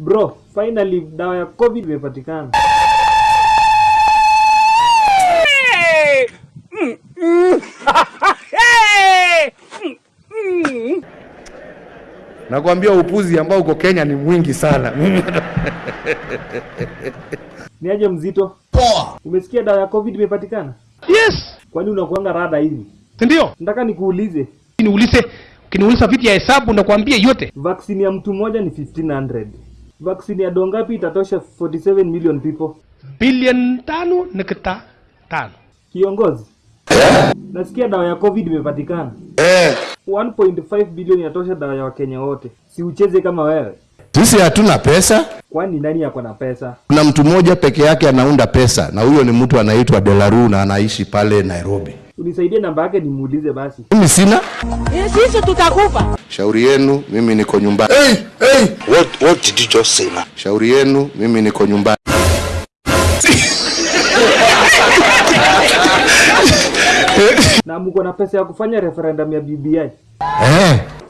Bro, finally dawa ya COVID imepatikana. Nakwambia upuzi ambao uko Kenya ni mwingi sana. Ni aje mzito? Poa. Umesikia dawa ya COVID imepatikana? Yes, Kwani unakuanga rada hivi? ndio. Nataka nikuulize, Niulize, ukiniuliza vitu ya hesabu nakwambia yote. vaccine ya mtu mmoja ni 1500. Vaccine ya dongapi itatosha 47 million people? Bilioni tano nukta tano. Kiongozi, nasikia dawa ya COVID imepatikana. Eh. 1.5 bilioni inatosha dawa ya Wakenya wote. Si ucheze kama wewe. Sisi hatuna pesa. Kwani nani yako na pesa? Kuna mtu mmoja peke yake anaunda pesa na huyo ni mtu anaitwa Delaru na anaishi pale Nairobi. Unisaidie namba yake nimuulize basi. Mimi sina. Sisi tutakufa. Shauri yenu, mimi niko nyumbani. Hey, hey. What what did you just say now? Shauri yenu, mimi niko nyumbani. Na mko na pesa ya kufanya referendum ya BBI. Eh.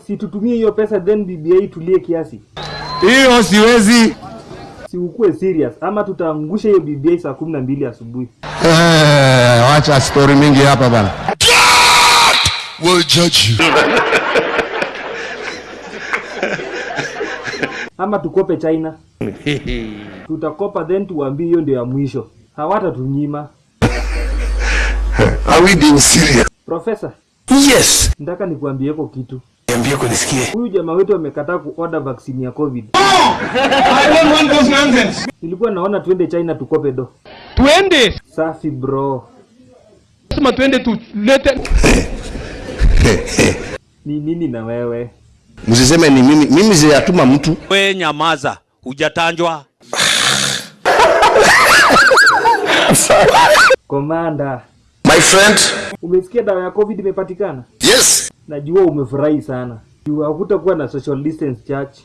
Si tutumie hiyo pesa then BBI tulie kiasi. Hiyo siwezi. Si ukue serious ama tutaangusha hiyo BBI saa kumi na mbili asubuhi. Eh, wacha story mingi hapa bana. Will judge you. Ama tukope China. Tutakopa then tuwaambie hiyo ndio ya mwisho. Hawatatunyima. Are we being serious? Professor. Yes. nataka nikuambieko kitu. Niambie kunisikie. Huyu jamaa wetu amekataa kuorder vaccine ya COVID. Nilikuwa naona tuende China tukope do. Tuende, Safi bro. Sema tuende tulete. Ni nini na wewe? Msiseme ni mimi, mimi sijatuma mtu. We nyamaza, hujatanjwa. Komanda, My friend. umesikia dawa ya COVID imepatikana? Yes. Najua umefurahi sana. Juu hakutakuwa na social distance church.